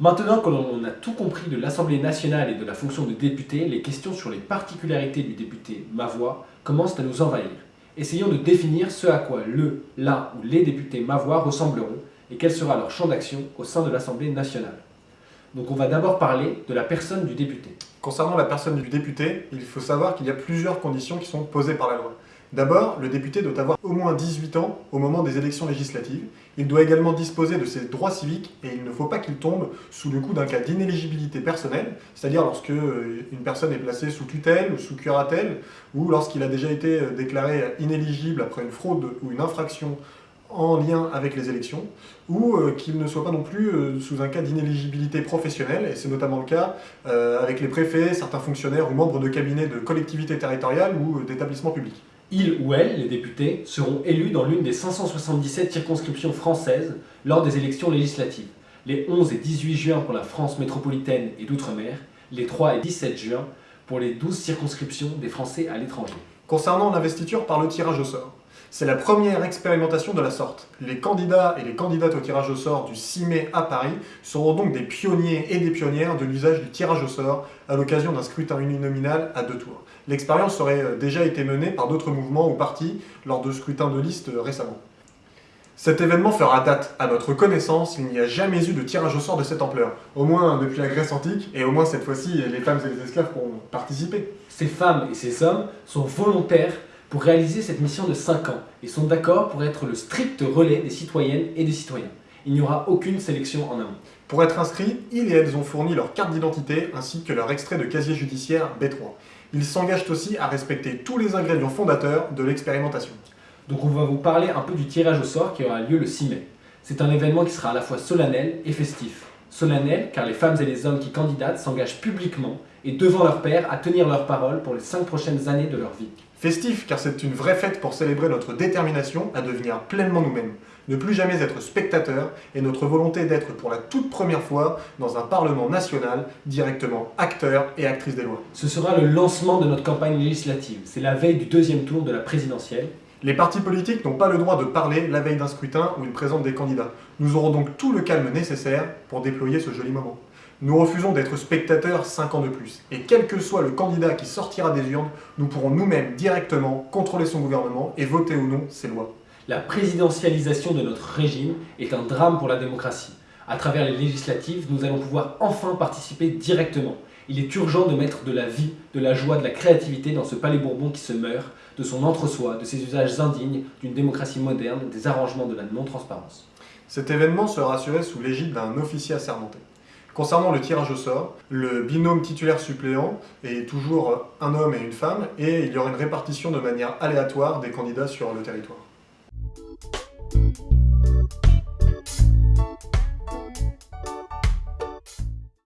Maintenant que l'on a tout compris de l'Assemblée nationale et de la fonction de député, les questions sur les particularités du député Ma Voix commencent à nous envahir. Essayons de définir ce à quoi le, la ou les députés Ma Voix ressembleront et quel sera leur champ d'action au sein de l'Assemblée nationale. Donc on va d'abord parler de la personne du député. Concernant la personne du député, il faut savoir qu'il y a plusieurs conditions qui sont posées par la loi. D'abord, le député doit avoir au moins 18 ans au moment des élections législatives. Il doit également disposer de ses droits civiques et il ne faut pas qu'il tombe sous le coup d'un cas d'inéligibilité personnelle, c'est-à-dire lorsque euh, une personne est placée sous tutelle ou sous curatelle, ou lorsqu'il a déjà été euh, déclaré inéligible après une fraude ou une infraction en lien avec les élections, ou euh, qu'il ne soit pas non plus sous un cas d'inéligibilité professionnelle, et c'est notamment le cas avec les préfets, certains fonctionnaires ou membres de cabinets de collectivités territoriales ou d'établissements publics. Ils ou elles, les députés, seront élus dans l'une des 577 circonscriptions françaises lors des élections législatives, les 11 et 18 juin pour la France métropolitaine et d'outre-mer, les 3 et 17 juin pour les 12 circonscriptions des Français à l'étranger. Concernant l'investiture par le tirage au sort, c'est la première expérimentation de la sorte. Les candidats et les candidates au tirage au sort du 6 mai à Paris seront donc des pionniers et des pionnières de l'usage du tirage au sort à l'occasion d'un scrutin uninominal à deux tours. L'expérience aurait euh, déjà été menée par d'autres mouvements ou partis lors de scrutins de liste euh, récemment. Cet événement fera date. À notre connaissance, il n'y a jamais eu de tirage au sort de cette ampleur. Au moins depuis la Grèce antique, et au moins cette fois-ci, les femmes et les esclaves ont participé. Ces femmes et ces hommes sont volontaires pour réaliser cette mission de 5 ans et sont d'accord pour être le strict relais des citoyennes et des citoyens. Il n'y aura aucune sélection en amont. Pour être inscrits, ils et elles ont fourni leur carte d'identité ainsi que leur extrait de casier judiciaire B3. Ils s'engagent aussi à respecter tous les ingrédients fondateurs de l'expérimentation. Donc on va vous parler un peu du tirage au sort qui aura lieu le 6 mai. C'est un événement qui sera à la fois solennel et festif. Solennel car les femmes et les hommes qui candidatent s'engagent publiquement et devant leur père à tenir leur parole pour les 5 prochaines années de leur vie. Festif, car c'est une vraie fête pour célébrer notre détermination à devenir pleinement nous-mêmes, ne plus jamais être spectateurs et notre volonté d'être pour la toute première fois dans un Parlement national, directement acteurs et actrices des lois. Ce sera le lancement de notre campagne législative, c'est la veille du deuxième tour de la présidentielle. Les partis politiques n'ont pas le droit de parler la veille d'un scrutin où ils présentent des candidats. Nous aurons donc tout le calme nécessaire pour déployer ce joli moment. Nous refusons d'être spectateurs 5 ans de plus. Et quel que soit le candidat qui sortira des urnes, nous pourrons nous-mêmes directement contrôler son gouvernement et voter ou non ses lois. La présidentialisation de notre régime est un drame pour la démocratie. À travers les législatives, nous allons pouvoir enfin participer directement. Il est urgent de mettre de la vie, de la joie, de la créativité dans ce palais Bourbon qui se meurt, de son entre-soi, de ses usages indignes, d'une démocratie moderne, des arrangements de la non-transparence. Cet événement sera assuré sous l'égide d'un officier assermenté. Concernant le tirage au sort, le binôme titulaire-suppléant est toujours un homme et une femme, et il y aura une répartition de manière aléatoire des candidats sur le territoire.